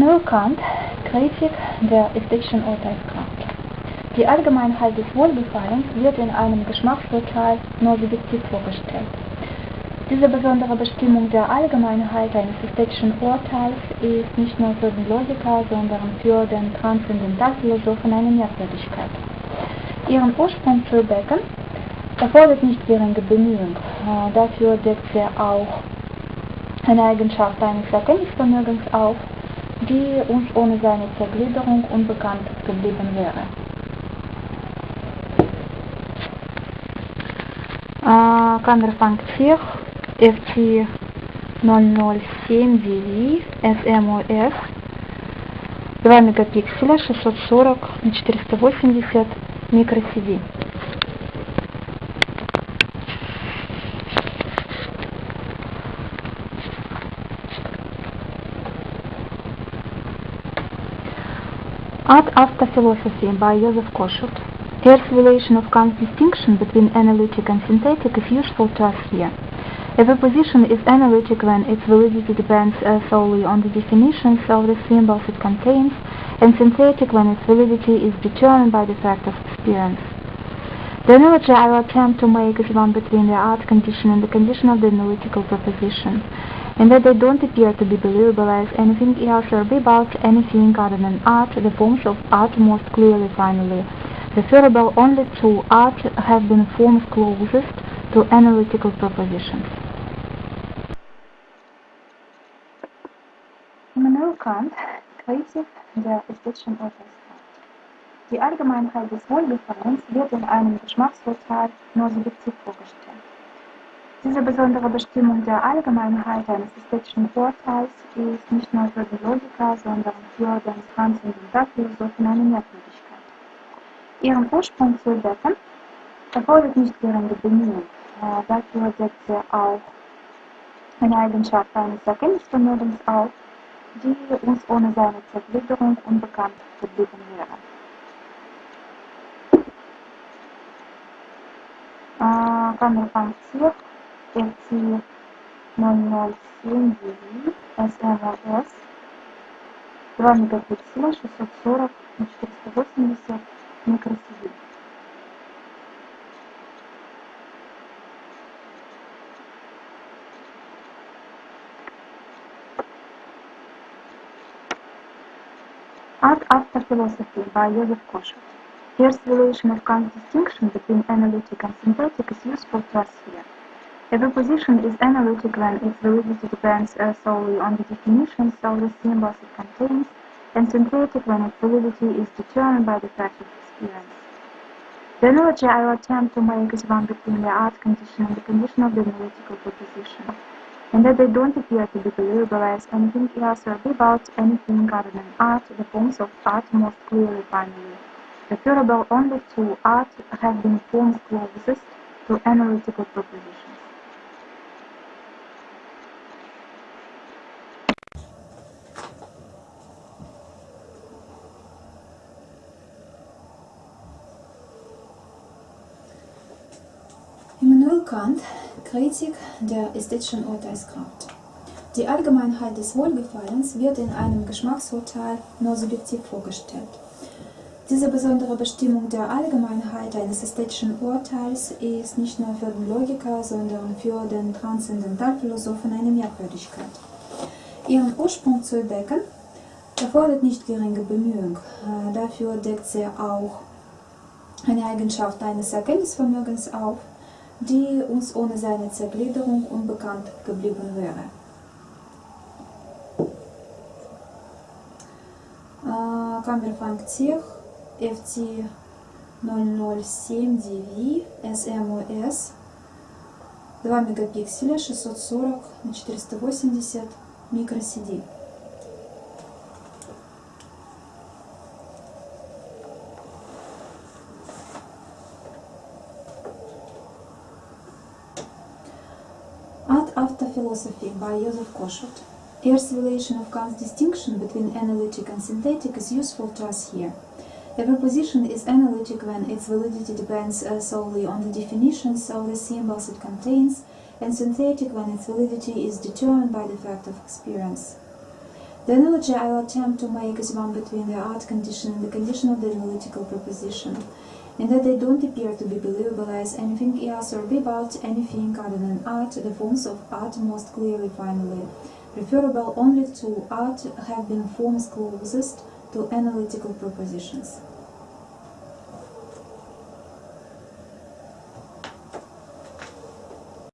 Immanuel Kant, Kritik der ästhetischen Urteilskraft. Die Allgemeinheit des Wohlbefallens wird in einem Geschmacksurteil nur subjektiv vorgestellt. Diese besondere Bestimmung der Allgemeinheit eines ästhetischen Urteils ist nicht nur für den Logiker, sondern für den Transzendentalphilosophen eine Merkwürdigkeit. Ihren Ursprung zu entdecken erfordert nicht geringe Bemühungen. Dafür deckt sie auch eine Eigenschaft eines Erkenntnisvermögens auf, die uns ohne seine Zergliederung unbekannt geblieben wäre. Äh, Kamerapunkt 4, FC 007 DV, SMOS, 2 мегапикселя, 640 на 480 microCD. Art After Philosophy by Joseph Kosuth. Here's relation of Kant's distinction between analytic and synthetic is useful to us here. A position is analytic when its validity depends uh, solely on the definitions of the symbols it contains, and synthetic when its validity is determined by the fact of experience. The analogy I will attempt to make is one between the art condition and the condition of the analytical proposition, in that they don't appear to be believable as anything else or be about anything other than art, the forms of art most clearly finally referable only to art have been forms closest to analytical propositions. Immanuel Kant, Kritik der ästhetischen Urteilskraft. Die Allgemeinheit des Wohlgefallens wird in einem Geschmacksurteil nur subjektiv vorgestellt. Diese besondere Bestimmung der Allgemeinheit eines ästhetischen Urteils ist nicht nur für den Logiker, sondern für den Transzendentalphilosophen eine Merkwürdigkeit. Ihren Ursprung zu entdecken erfordert nicht geringe Bemühungen. Äh, dafür deckt sie auch eine Eigenschaft eines Erkenntnisvermögens auf, die uns ohne seine Zergliederung unbekannt geblieben wäre. Äh, отзывы на ноль семь девять восьмой магаз дворник капуцина шестьсот сорок четыреста восемьдесят микросибирь Art After Philosophy by Joseph Kosher. Here's the relation of Kant's distinction between analytic and synthetic is useful to us here. A position is analytic when its validity depends uh, solely on the definitions of the symbols it contains, and synthetic when its validity is determined by the fact of experience. The analogy I will attempt to make is one between the art condition and the condition of the analytical proposition, and that they don't appear to be believable as anything else or about anything other than art, the forms of art most clearly finally referable only to art have been forms closest to analytical propositions. Kant, Kritik der ästhetischen Urteilskraft. Die Allgemeinheit des Wohlgefallens wird in einem Geschmacksurteil nur subjektiv vorgestellt. Diese besondere Bestimmung der Allgemeinheit eines ästhetischen Urteils ist nicht nur für den Logiker, sondern für den Transzendentalphilosophen eine Merkwürdigkeit. Ihren Ursprung zu entdecken erfordert nicht geringe Bemühungen. Dafür deckt sie auch eine Eigenschaft eines Erkenntnisvermögens auf, die uns ohne seine Zergliederung unbekannt geblieben wäre. Äh, Kamerapunkt 4, FC 007 DV, SMOS, 2 мегапикселя, 640 на 480 microCD. Art After Philosophy by Joseph Kosuth. Here's relation of Kant's distinction between analytic and synthetic is useful to us here. A proposition is analytic when its validity depends uh, solely on the definitions of the symbols it contains, and synthetic when its validity is determined by the fact of experience. The analogy I will attempt to make is one between the art condition and the condition of the analytical proposition, in that they don't appear to be believable as anything else or be about anything other than art, the forms of art most clearly finally referable only to art have been forms closest to analytical propositions.